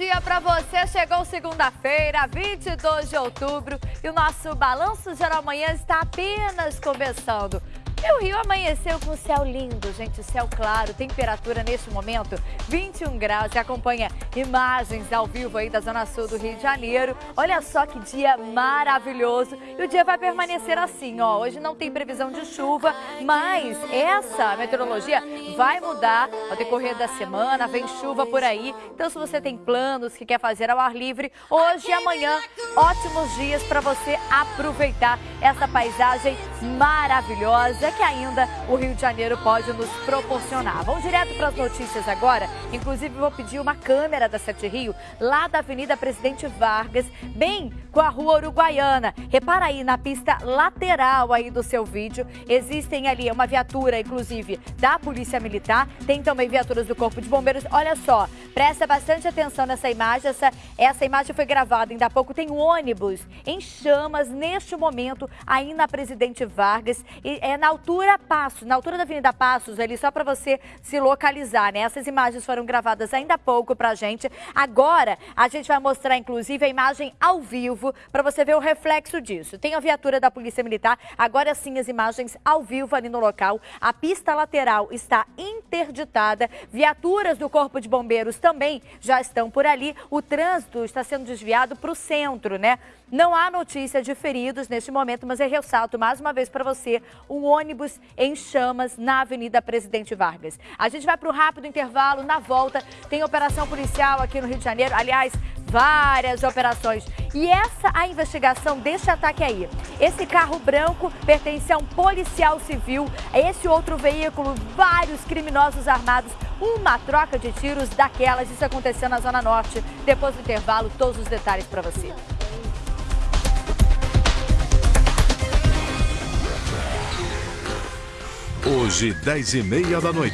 dia para você. Chegou segunda-feira, 22 de outubro, e o nosso Balanço Geral Manhã está apenas começando. E o Rio amanheceu com céu lindo, gente, céu claro, temperatura neste momento 21 graus. Você acompanha imagens ao vivo aí da Zona Sul do Rio de Janeiro. Olha só que dia maravilhoso. E o dia vai permanecer assim, ó. Hoje não tem previsão de chuva, mas essa meteorologia vai mudar ao decorrer da semana. Vem chuva por aí. Então, se você tem planos que quer fazer ao ar livre, hoje e amanhã, ótimos dias para você aproveitar essa paisagem maravilhosa que ainda o Rio de Janeiro pode nos proporcionar. Vamos direto para as notícias agora. Inclusive, vou pedir uma câmera da Sete Rio, lá da Avenida Presidente Vargas, bem com a Rua Uruguaiana. Repara aí na pista lateral aí do seu vídeo. Existem ali uma viatura, inclusive, da Polícia Militar. Tem também viaturas do Corpo de Bombeiros. Olha só, presta bastante atenção nessa imagem. Essa, essa imagem foi gravada ainda há pouco. Tem um ônibus em chamas neste momento aí na Presidente Vargas. E é na altura Passos, na altura da Avenida Passos, ali só para você se localizar, né? Essas imagens foram gravadas ainda há pouco pra gente. Agora, a gente vai mostrar, inclusive, a imagem ao vivo para você ver o reflexo disso. Tem a viatura da Polícia Militar, agora sim as imagens ao vivo ali no local. A pista lateral está interditada, viaturas do Corpo de Bombeiros também já estão por ali. O trânsito está sendo desviado para o centro, né? Não há notícia de feridos neste momento, mas eu ressalto mais uma vez para você um ônibus em chamas na Avenida Presidente Vargas. A gente vai para o rápido intervalo, na volta tem operação policial aqui no Rio de Janeiro, aliás, várias operações. E essa a investigação deste ataque aí. Esse carro branco pertence a um policial civil, esse outro veículo, vários criminosos armados, uma troca de tiros daquelas. Isso aconteceu na Zona Norte. Depois do intervalo, todos os detalhes para você. Hoje, 10 e meia da noite.